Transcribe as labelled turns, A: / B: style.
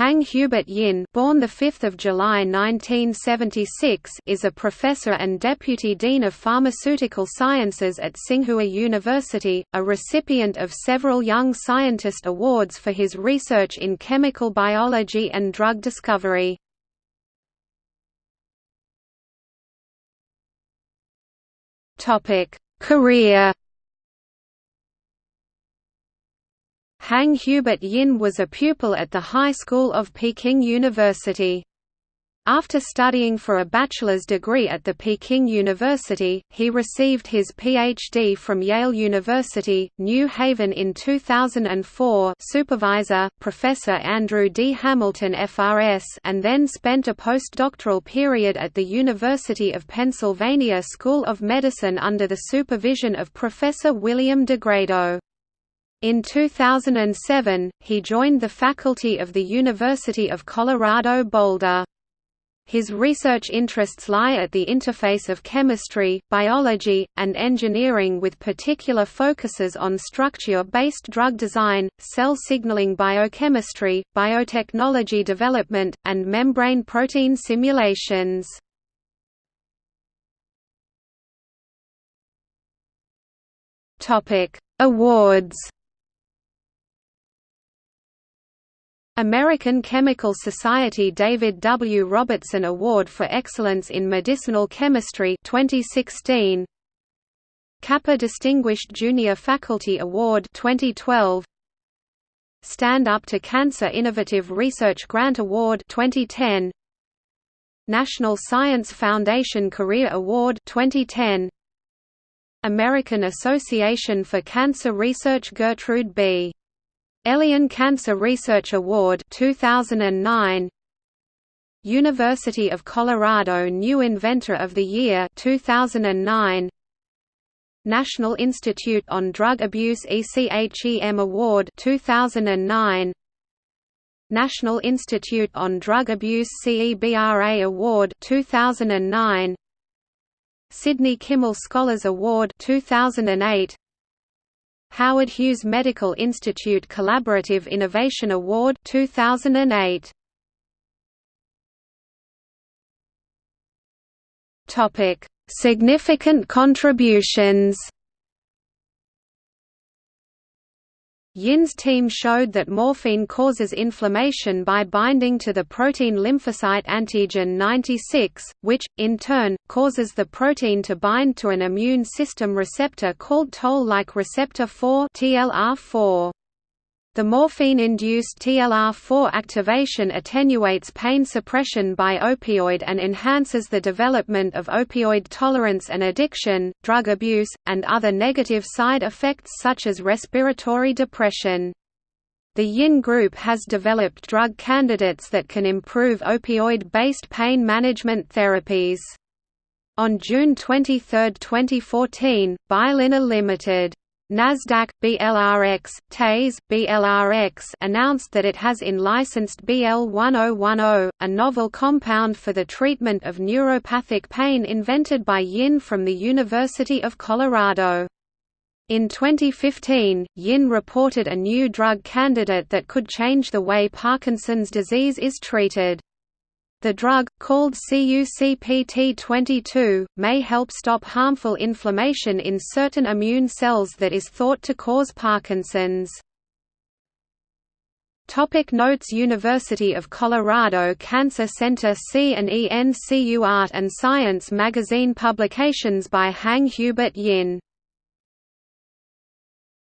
A: Hang Hubert Yin, born the 5th of July 1976, is a professor and deputy dean of pharmaceutical sciences at Tsinghua University, a recipient of several Young Scientist awards for his research in chemical biology and drug discovery. Topic: Career Hang Hubert Yin was a pupil at the High School of Peking University. After studying for a bachelor's degree at the Peking University, he received his PhD from Yale University, New Haven in 2004 supervisor, Professor Andrew D. Hamilton FRS and then spent a postdoctoral period at the University of Pennsylvania School of Medicine under the supervision of Professor William DeGrado. In 2007, he joined the faculty of the University of Colorado Boulder. His research interests lie at the interface of chemistry, biology, and engineering with particular focuses on structure-based drug design, cell signaling biochemistry, biotechnology development, and membrane protein simulations. Awards American Chemical Society David W. Robertson Award for Excellence in Medicinal Chemistry 2016 Kappa Distinguished Junior Faculty Award 2012 Stand Up to Cancer Innovative Research Grant Award 2010 National Science Foundation Career Award 2010 American Association for Cancer Research Gertrude B. Elion Cancer Research Award 2009 University of Colorado New Inventor of the Year 2009 National Institute on Drug Abuse ECHEM Award 2009 National Institute on Drug Abuse CEBRA Award 2009 Sidney Kimmel Scholars Award 2008 Howard Hughes Medical Institute Collaborative Innovation Award 2008 Topic Significant contributions Yin's team showed that morphine causes inflammation by binding to the protein lymphocyte antigen 96, which, in turn, causes the protein to bind to an immune system receptor called toll-like receptor 4 TLR4. The morphine-induced TLR4 activation attenuates pain suppression by opioid and enhances the development of opioid tolerance and addiction, drug abuse, and other negative side effects such as respiratory depression. The Yin Group has developed drug candidates that can improve opioid-based pain management therapies. On June 23, 2014, BioLineRx Limited Nasdaq BLRX TASE BLRX announced that it has in-licensed BL1010, a novel compound for the treatment of neuropathic pain invented by Yin from the University of Colorado. In 2015, Yin reported a new drug candidate that could change the way Parkinson's disease is treated. The drug, called CUCPT22, may help stop harmful inflammation in certain immune cells that is thought to cause Parkinson's. Topic notes University of Colorado Cancer Center C and ENCU Art and Science magazine publications by Hang Hubert Yin